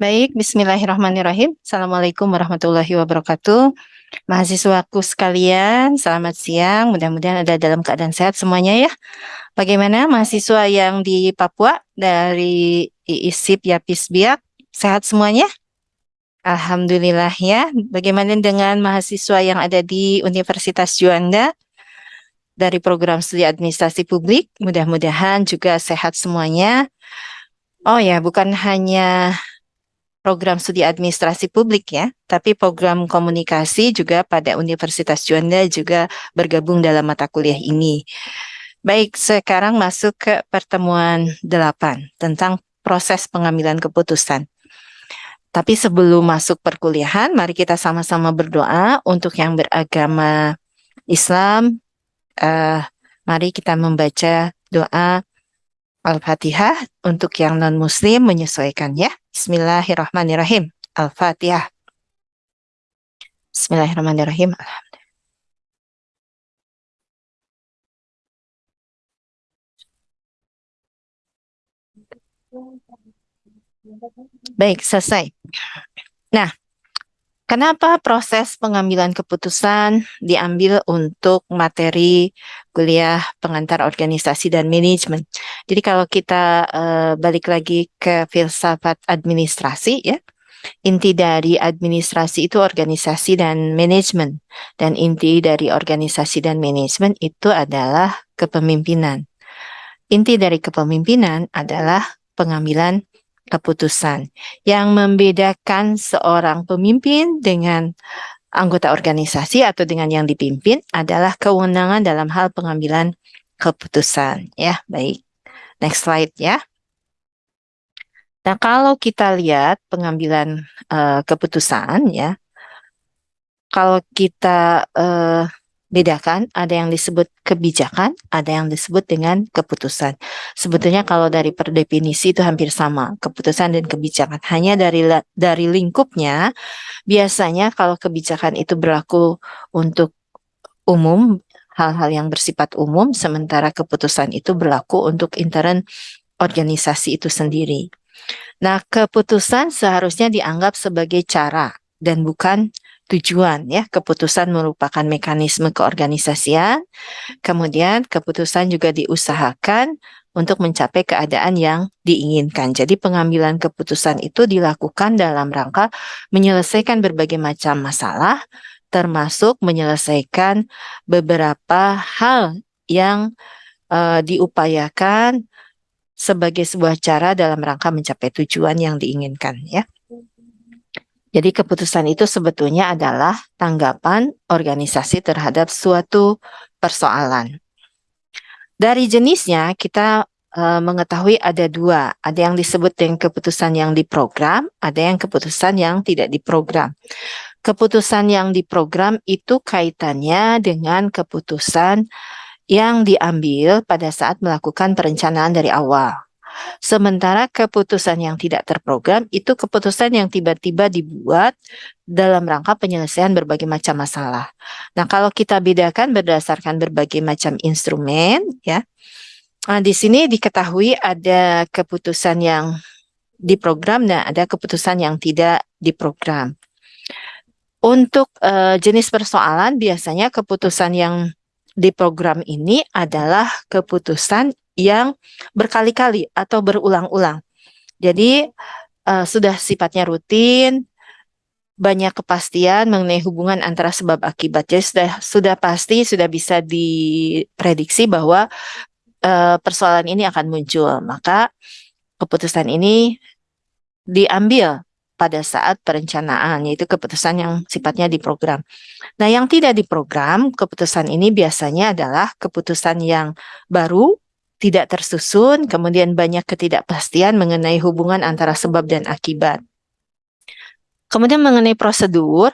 Baik, bismillahirrahmanirrahim. Assalamualaikum warahmatullahi wabarakatuh. Mahasiswaku sekalian, selamat siang. Mudah-mudahan ada dalam keadaan sehat semuanya ya. Bagaimana mahasiswa yang di Papua dari IISIP Yapis Biak? Sehat semuanya? Alhamdulillah ya. Bagaimana dengan mahasiswa yang ada di Universitas Juanda? dari program studi administrasi publik. Mudah-mudahan juga sehat semuanya. Oh ya, bukan hanya program studi administrasi publik ya, tapi program komunikasi juga pada Universitas Juanda juga bergabung dalam mata kuliah ini. Baik, sekarang masuk ke pertemuan 8 tentang proses pengambilan keputusan. Tapi sebelum masuk perkuliahan, mari kita sama-sama berdoa untuk yang beragama Islam, uh, mari kita membaca doa Al-Fatihah untuk yang non-muslim menyesuaikan ya. Bismillahirrahmanirrahim. Al-Fatihah. Bismillahirrahmanirrahim. Baik, selesai. Nah, Kenapa proses pengambilan keputusan diambil untuk materi kuliah pengantar organisasi dan manajemen? Jadi kalau kita uh, balik lagi ke filsafat administrasi ya, inti dari administrasi itu organisasi dan manajemen dan inti dari organisasi dan manajemen itu adalah kepemimpinan. Inti dari kepemimpinan adalah pengambilan keputusan. Yang membedakan seorang pemimpin dengan anggota organisasi atau dengan yang dipimpin adalah kewenangan dalam hal pengambilan keputusan. Ya, baik. Next slide ya. Nah, kalau kita lihat pengambilan uh, keputusan ya, kalau kita uh, bedakan, ada yang disebut kebijakan, ada yang disebut dengan keputusan. Sebetulnya kalau dari per definisi itu hampir sama, keputusan dan kebijakan. Hanya dari dari lingkupnya, biasanya kalau kebijakan itu berlaku untuk umum, hal-hal yang bersifat umum, sementara keputusan itu berlaku untuk intern organisasi itu sendiri. Nah, keputusan seharusnya dianggap sebagai cara dan bukan tujuan ya. Keputusan merupakan mekanisme keorganisasian. Kemudian keputusan juga diusahakan untuk mencapai keadaan yang diinginkan. Jadi pengambilan keputusan itu dilakukan dalam rangka menyelesaikan berbagai macam masalah termasuk menyelesaikan beberapa hal yang uh, diupayakan sebagai sebuah cara dalam rangka mencapai tujuan yang diinginkan ya jadi keputusan itu sebetulnya adalah tanggapan organisasi terhadap suatu persoalan. Dari jenisnya kita e, mengetahui ada dua, ada yang disebut dengan keputusan yang diprogram, ada yang keputusan yang tidak diprogram. Keputusan yang diprogram itu kaitannya dengan keputusan yang diambil pada saat melakukan perencanaan dari awal. Sementara keputusan yang tidak terprogram itu keputusan yang tiba-tiba dibuat dalam rangka penyelesaian berbagai macam masalah. Nah, kalau kita bedakan berdasarkan berbagai macam instrumen ya. Nah, di sini diketahui ada keputusan yang diprogram dan ada keputusan yang tidak diprogram. Untuk uh, jenis persoalan biasanya keputusan yang diprogram ini adalah keputusan yang berkali-kali atau berulang-ulang. Jadi uh, sudah sifatnya rutin, banyak kepastian mengenai hubungan antara sebab akibat. Jadi sudah sudah pasti sudah bisa diprediksi bahwa uh, persoalan ini akan muncul. Maka keputusan ini diambil pada saat perencanaan, yaitu keputusan yang sifatnya diprogram. Nah, yang tidak diprogram, keputusan ini biasanya adalah keputusan yang baru tidak tersusun, kemudian banyak ketidakpastian mengenai hubungan antara sebab dan akibat. Kemudian mengenai prosedur,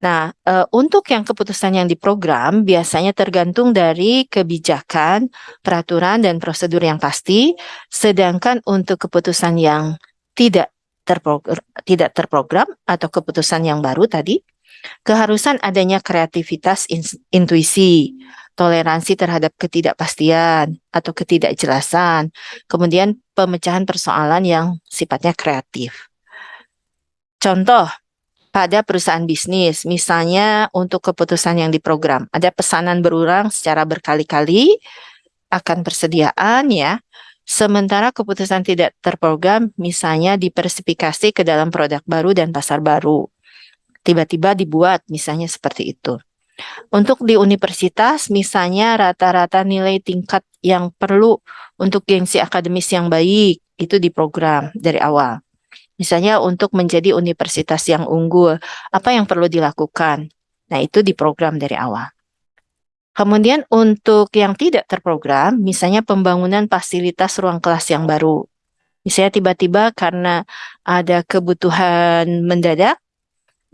nah e, untuk yang keputusan yang diprogram biasanya tergantung dari kebijakan, peraturan, dan prosedur yang pasti, sedangkan untuk keputusan yang tidak terprogram, tidak terprogram atau keputusan yang baru tadi, keharusan adanya kreativitas intuisi, toleransi terhadap ketidakpastian atau ketidakjelasan, kemudian pemecahan persoalan yang sifatnya kreatif. Contoh, pada perusahaan bisnis, misalnya untuk keputusan yang diprogram, ada pesanan berulang secara berkali-kali akan persediaan ya, sementara keputusan tidak terprogram misalnya dipersifikasi ke dalam produk baru dan pasar baru. Tiba-tiba dibuat misalnya seperti itu. Untuk di universitas, misalnya rata-rata nilai tingkat yang perlu untuk gengsi akademis yang baik, itu diprogram dari awal. Misalnya untuk menjadi universitas yang unggul, apa yang perlu dilakukan? Nah, itu diprogram dari awal. Kemudian untuk yang tidak terprogram, misalnya pembangunan fasilitas ruang kelas yang baru. Misalnya tiba-tiba karena ada kebutuhan mendadak,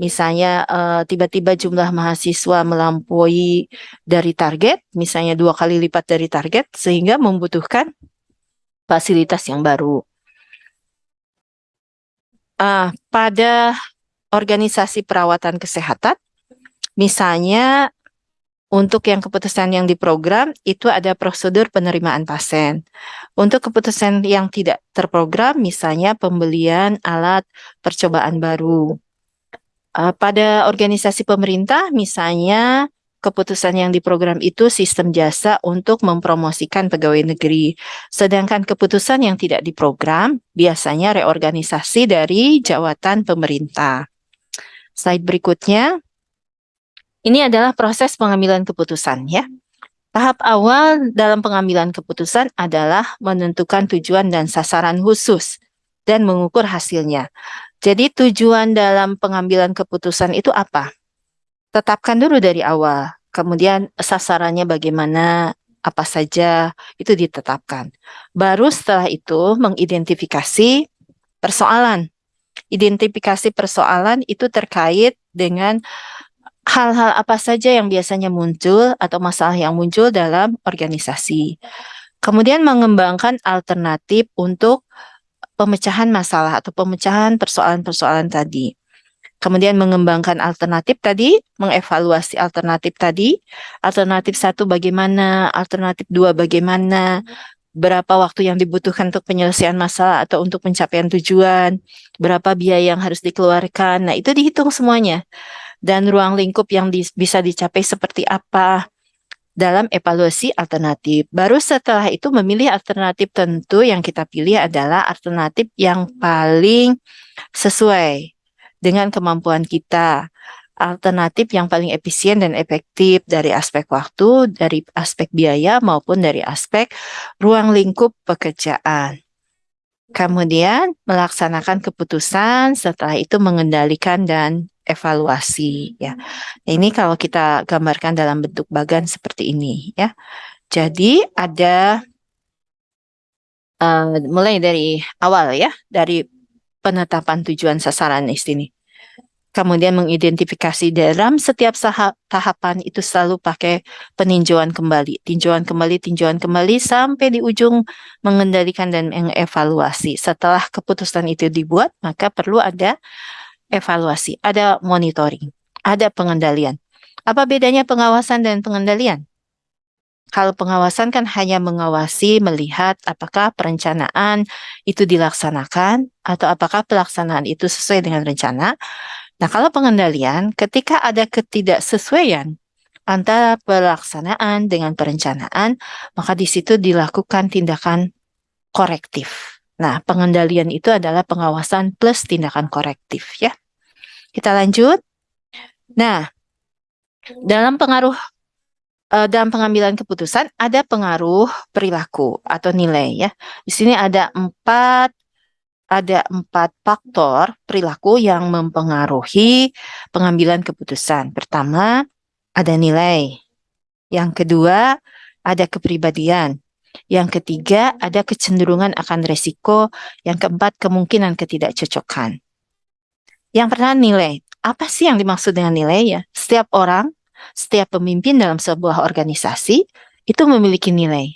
misalnya eh, tiba-tiba uh, jumlah mahasiswa melampaui dari target, misalnya dua kali lipat dari target, sehingga membutuhkan fasilitas yang baru uh, pada organisasi perawatan kesehatan, misalnya untuk yang keputusan yang diprogram itu ada prosedur penerimaan pasien. Untuk keputusan yang tidak terprogram, misalnya pembelian alat percobaan baru. Uh, pada organisasi pemerintah, misalnya keputusan yang diprogram itu sistem jasa untuk mempromosikan pegawai negeri. Sedangkan keputusan yang tidak diprogram biasanya reorganisasi dari jawatan pemerintah. Slide berikutnya. Ini adalah proses pengambilan keputusan ya. Tahap awal dalam pengambilan keputusan adalah menentukan tujuan dan sasaran khusus dan mengukur hasilnya. Jadi tujuan dalam pengambilan keputusan itu apa? tetapkan dulu dari awal. Kemudian sasarannya bagaimana, apa saja, itu ditetapkan. Baru setelah itu mengidentifikasi persoalan. Identifikasi persoalan itu terkait dengan hal-hal apa saja yang biasanya muncul atau masalah yang muncul dalam organisasi. Kemudian mengembangkan alternatif untuk pemecahan masalah atau pemecahan persoalan-persoalan tadi. Kemudian mengembangkan alternatif tadi, mengevaluasi alternatif tadi, alternatif satu bagaimana, alternatif dua bagaimana, berapa waktu yang dibutuhkan untuk penyelesaian masalah atau untuk pencapaian tujuan, berapa biaya yang harus dikeluarkan, nah itu dihitung semuanya. Dan ruang lingkup yang di, bisa dicapai seperti apa dalam evaluasi alternatif. Baru setelah itu memilih alternatif tentu yang kita pilih adalah alternatif yang paling sesuai dengan kemampuan kita. Alternatif yang paling efisien dan efektif dari aspek waktu, dari aspek biaya maupun dari aspek ruang lingkup pekerjaan. Kemudian melaksanakan keputusan, setelah itu mengendalikan dan evaluasi ya. Ini kalau kita gambarkan dalam bentuk bagan seperti ini ya. Jadi ada uh, mulai dari awal ya, dari penetapan tujuan sasaran di sini. Kemudian mengidentifikasi dalam setiap tahapan itu selalu pakai peninjauan kembali, tinjauan kembali, tinjauan kembali sampai di ujung mengendalikan dan mengevaluasi. Setelah keputusan itu dibuat, maka perlu ada evaluasi, ada monitoring, ada pengendalian. Apa bedanya pengawasan dan pengendalian? Kalau pengawasan kan hanya mengawasi, melihat apakah perencanaan itu dilaksanakan atau apakah pelaksanaan itu sesuai dengan rencana. Nah, kalau pengendalian, ketika ada ketidaksesuaian antara pelaksanaan dengan perencanaan, maka di situ dilakukan tindakan korektif. Nah, pengendalian itu adalah pengawasan plus tindakan korektif ya. Kita lanjut. Nah, dalam pengaruh uh, dalam pengambilan keputusan ada pengaruh perilaku atau nilai ya. Di sini ada empat ada empat faktor perilaku yang mempengaruhi pengambilan keputusan. Pertama, ada nilai. Yang kedua, ada kepribadian. Yang ketiga, ada kecenderungan akan resiko. Yang keempat, kemungkinan ketidakcocokan. Yang pertama, nilai. Apa sih yang dimaksud dengan nilai ya? Setiap orang setiap pemimpin dalam sebuah organisasi itu memiliki nilai.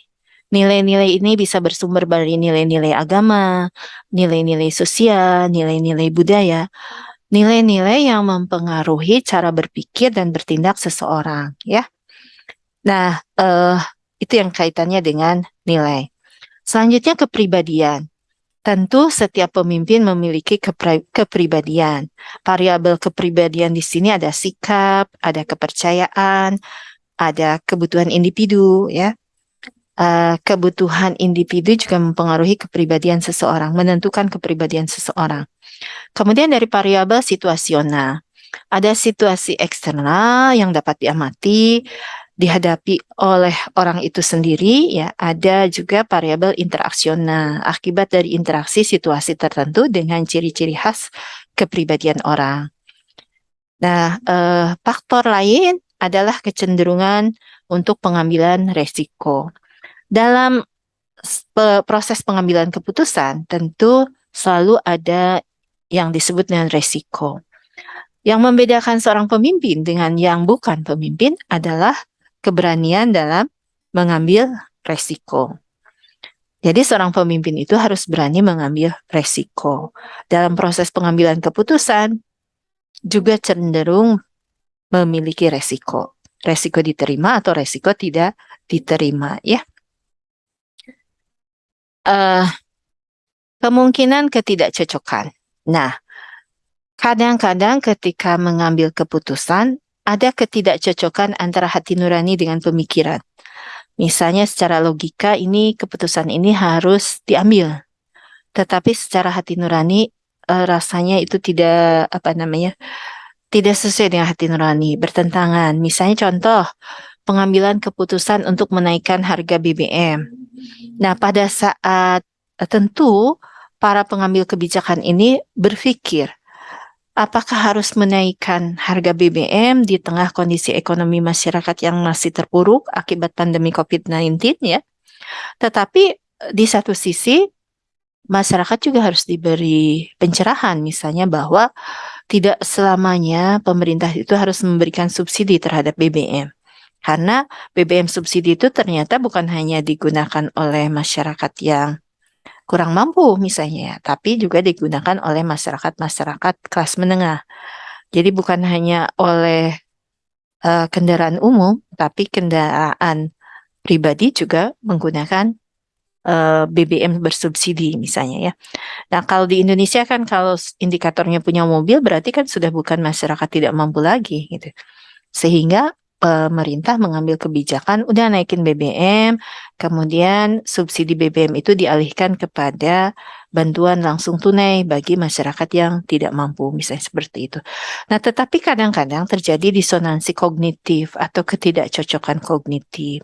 Nilai-nilai ini bisa bersumber dari nilai-nilai agama, nilai-nilai sosial, nilai-nilai budaya, nilai-nilai yang mempengaruhi cara berpikir dan bertindak seseorang, ya. Nah, uh, itu yang kaitannya dengan nilai. Selanjutnya kepribadian. Tentu setiap pemimpin memiliki kepri kepribadian. Variabel kepribadian di sini ada sikap, ada kepercayaan, ada kebutuhan individu, ya. Uh, kebutuhan individu juga mempengaruhi kepribadian seseorang, menentukan kepribadian seseorang. Kemudian dari variabel situasional, ada situasi eksternal yang dapat diamati, dihadapi oleh orang itu sendiri ya ada juga variabel interaksional akibat dari interaksi situasi tertentu dengan ciri-ciri khas kepribadian orang. Nah, eh, faktor lain adalah kecenderungan untuk pengambilan resiko. Dalam proses pengambilan keputusan tentu selalu ada yang disebut dengan resiko. Yang membedakan seorang pemimpin dengan yang bukan pemimpin adalah keberanian dalam mengambil resiko. Jadi seorang pemimpin itu harus berani mengambil resiko. Dalam proses pengambilan keputusan juga cenderung memiliki resiko. Resiko diterima atau resiko tidak diterima ya. Uh, kemungkinan ketidakcocokan. Nah, kadang-kadang ketika mengambil keputusan ada ketidakcocokan antara hati nurani dengan pemikiran. Misalnya secara logika ini keputusan ini harus diambil. Tetapi secara hati nurani e, rasanya itu tidak apa namanya? tidak sesuai dengan hati nurani, bertentangan. Misalnya contoh pengambilan keputusan untuk menaikkan harga BBM. Nah, pada saat e, tentu para pengambil kebijakan ini berpikir apakah harus menaikkan harga BBM di tengah kondisi ekonomi masyarakat yang masih terpuruk akibat pandemi COVID-19 ya. Tetapi eh, di satu sisi masyarakat juga harus diberi pencerahan misalnya bahwa tidak selamanya pemerintah itu harus memberikan subsidi terhadap BBM. Karena BBM subsidi itu ternyata bukan hanya digunakan oleh masyarakat yang kurang mampu misalnya ya, tapi juga digunakan oleh masyarakat-masyarakat kelas menengah. Jadi bukan hanya oleh uh, kendaraan umum, tapi kendaraan pribadi juga menggunakan uh, eh, BBM bersubsidi misalnya ya. Nah kalau di Indonesia kan kalau indikatornya punya mobil berarti kan sudah bukan masyarakat tidak mampu lagi gitu. Sehingga pemerintah mengambil kebijakan udah naikin BBM, kemudian subsidi BBM itu dialihkan kepada bantuan langsung tunai bagi masyarakat yang tidak mampu, misalnya seperti itu. Nah, tetapi kadang-kadang terjadi disonansi kognitif atau ketidakcocokan kognitif.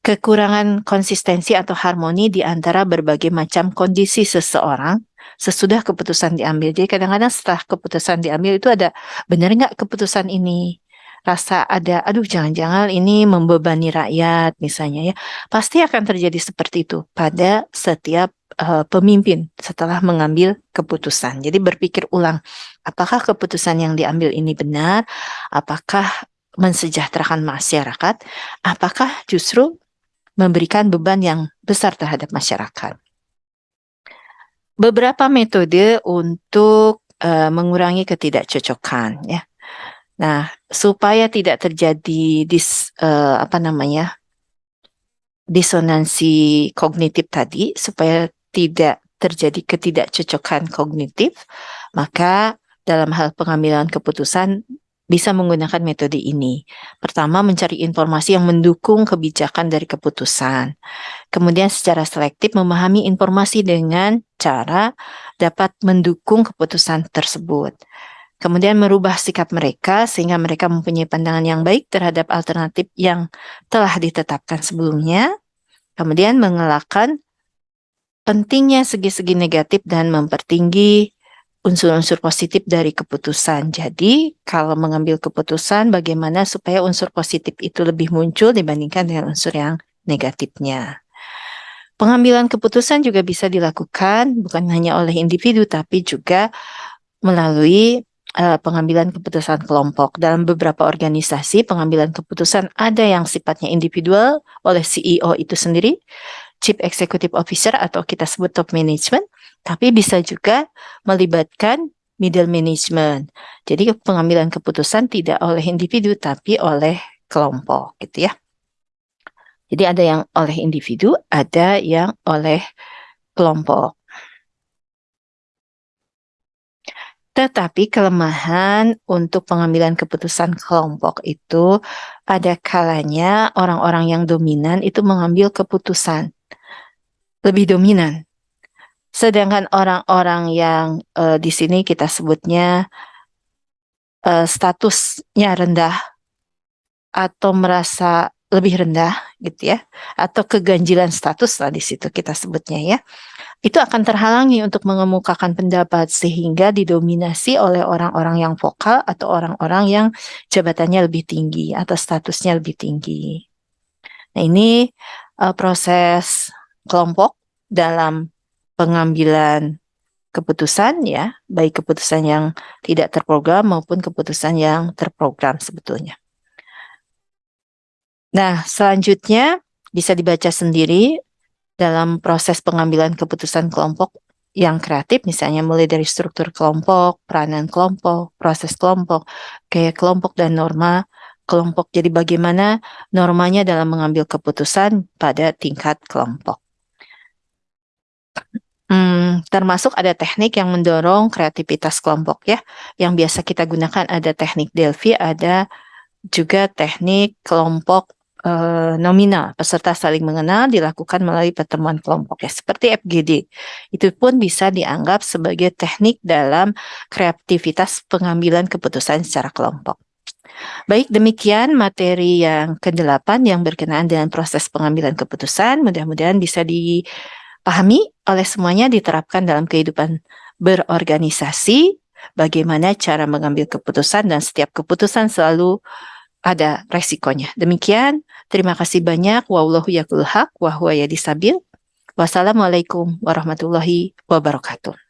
Kekurangan konsistensi atau harmoni di antara berbagai macam kondisi seseorang sesudah keputusan diambil. Jadi kadang-kadang setelah keputusan diambil itu ada benar nggak keputusan ini? Rasa ada, aduh jangan-jangan ini membebani rakyat misalnya ya, pasti akan terjadi seperti itu pada setiap uh, pemimpin setelah mengambil keputusan. Jadi berpikir ulang, apakah keputusan yang diambil ini benar, apakah mensejahterakan masyarakat, apakah justru memberikan beban yang besar terhadap masyarakat. Beberapa metode untuk uh, mengurangi ketidakcocokan ya. Nah, supaya tidak terjadi dis uh, apa namanya? disonansi kognitif tadi supaya tidak terjadi ketidakcocokan kognitif, maka dalam hal pengambilan keputusan bisa menggunakan metode ini. Pertama, mencari informasi yang mendukung kebijakan dari keputusan. Kemudian secara selektif memahami informasi dengan cara dapat mendukung keputusan tersebut kemudian merubah sikap mereka sehingga mereka mempunyai pandangan yang baik terhadap alternatif yang telah ditetapkan sebelumnya, kemudian mengelakkan pentingnya segi-segi negatif dan mempertinggi unsur-unsur positif dari keputusan. Jadi, kalau mengambil keputusan bagaimana supaya unsur positif itu lebih muncul dibandingkan dengan unsur yang negatifnya. Pengambilan keputusan juga bisa dilakukan bukan hanya oleh individu tapi juga melalui uh, pengambilan keputusan kelompok. Dalam beberapa organisasi, pengambilan keputusan ada yang sifatnya individual oleh CEO itu sendiri, Chief Executive Officer atau kita sebut top management, tapi bisa juga melibatkan middle management. Jadi pengambilan keputusan tidak oleh individu tapi oleh kelompok gitu ya. Jadi ada yang oleh individu, ada yang oleh kelompok. Tetapi kelemahan untuk pengambilan keputusan kelompok itu ada kalanya orang-orang yang dominan itu mengambil keputusan lebih dominan. Sedangkan orang-orang yang uh, di sini kita sebutnya uh, statusnya rendah atau merasa lebih rendah gitu ya atau keganjilan status lah di situ kita sebutnya ya itu akan terhalangi untuk mengemukakan pendapat sehingga didominasi oleh orang-orang yang vokal atau orang-orang yang jabatannya lebih tinggi atau statusnya lebih tinggi. Nah, ini uh, proses kelompok dalam pengambilan keputusan ya, baik keputusan yang tidak terprogram maupun keputusan yang terprogram sebetulnya. Nah, selanjutnya bisa dibaca sendiri dalam proses pengambilan keputusan kelompok yang kreatif misalnya mulai dari struktur kelompok, peranan kelompok, proses kelompok, kayak kelompok dan norma kelompok. Jadi bagaimana normanya dalam mengambil keputusan pada tingkat kelompok. Hmm, termasuk ada teknik yang mendorong kreativitas kelompok ya. Yang biasa kita gunakan ada teknik Delphi, ada juga teknik kelompok uh, nominal peserta saling mengenal dilakukan melalui pertemuan kelompok ya seperti FGD itu pun bisa dianggap sebagai teknik dalam kreativitas pengambilan keputusan secara kelompok. Baik, demikian materi yang ke-8 yang berkenaan dengan proses pengambilan keputusan. Mudah-mudahan bisa dipahami oleh semuanya, diterapkan dalam kehidupan berorganisasi, bagaimana cara mengambil keputusan dan setiap keputusan selalu ada resikonya. Demikian, terima kasih banyak. Wallahu yakul haq wa huwa yadisabil. Wassalamualaikum warahmatullahi wabarakatuh.